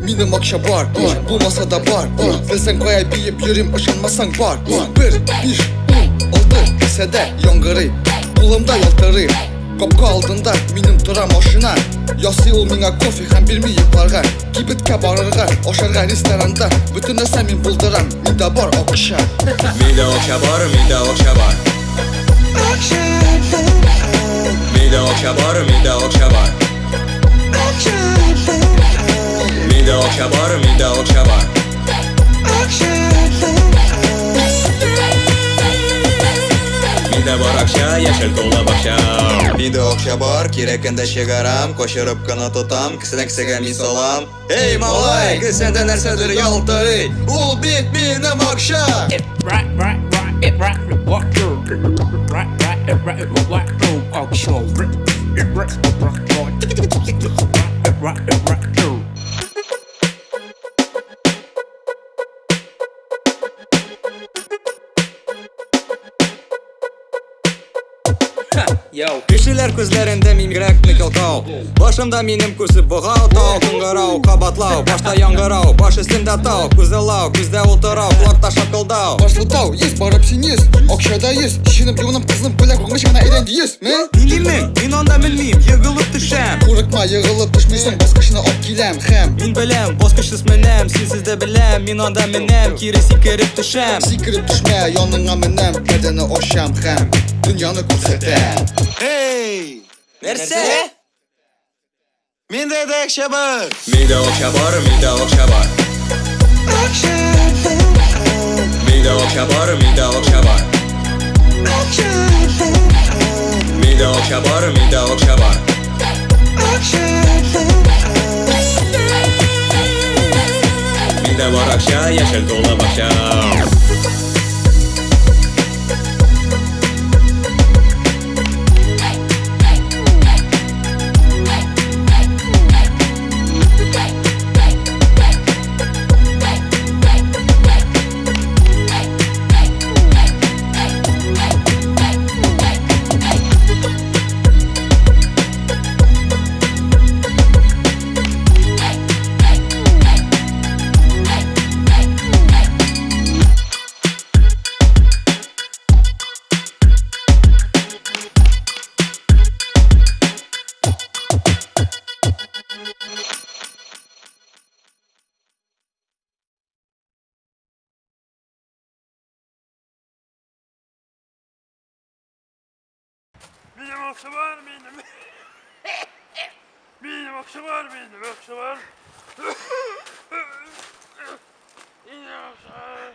Minim akşa var. Bu masada var. Bilsen koyay biyip yürüm ışınmasan var. Bir, bir, oldu Lisede yongırı Kulumda yoltarı Kopka aldığında minim duram hoşuna. Yosi ol minga kofi hem bir mi yıparga Kibitke barırga Oşarga restoranda. Bütün ese min bulduram Minda bar okşa Mida okşa bar, mida okşa bar. Mida okşa bar, mida okşa bar чабар, мидал чабар Миндә бар акча, яшел тулы бакча Миндә акча бар, кирәкендә чыгарам Кочырып кына тотам, кесенә кесәгә мин салам Эй, малай, кесәндә нәрсәдер ялтырый Ул бит минем акча Right, right, right, it right, what you Right, right, it right, it right, no auction Right, right, right, right, right, right, right, right, right, Йоу кешелер көздерінде меңірек микілкау башымда менім көзі бұғау тау қоңырау қабатлау башта яңғырау баш үстінде тау. Көзі лау ұлтырау отырау құлақта шапқылдау тау есть барып сен есть. Ақшада ес шеніп жуынып қызынып білек оңғыш ғана үйренді ес мә сіңлімің мен онда білмеймін егіліп түшем қорықма егіліп түшмейсің басқышына алып келем хәм мен білем басқышсыз мінем сенсізді білем мен онда мінем кері секіріп түшем секіріп түшме яныңа мінем кәдені ашам хәм дүнияны көрсетем ей нәрсе менде де ақша бар менде ақша бар менде ақша бар ақша менде ақша бар менде ақша бар ақша okşa bar, mida okşa bar Mida bar akşa, yeşil dola bakşa Benim okşa var benim. benim okşa var benim okşa var. benim okşa var.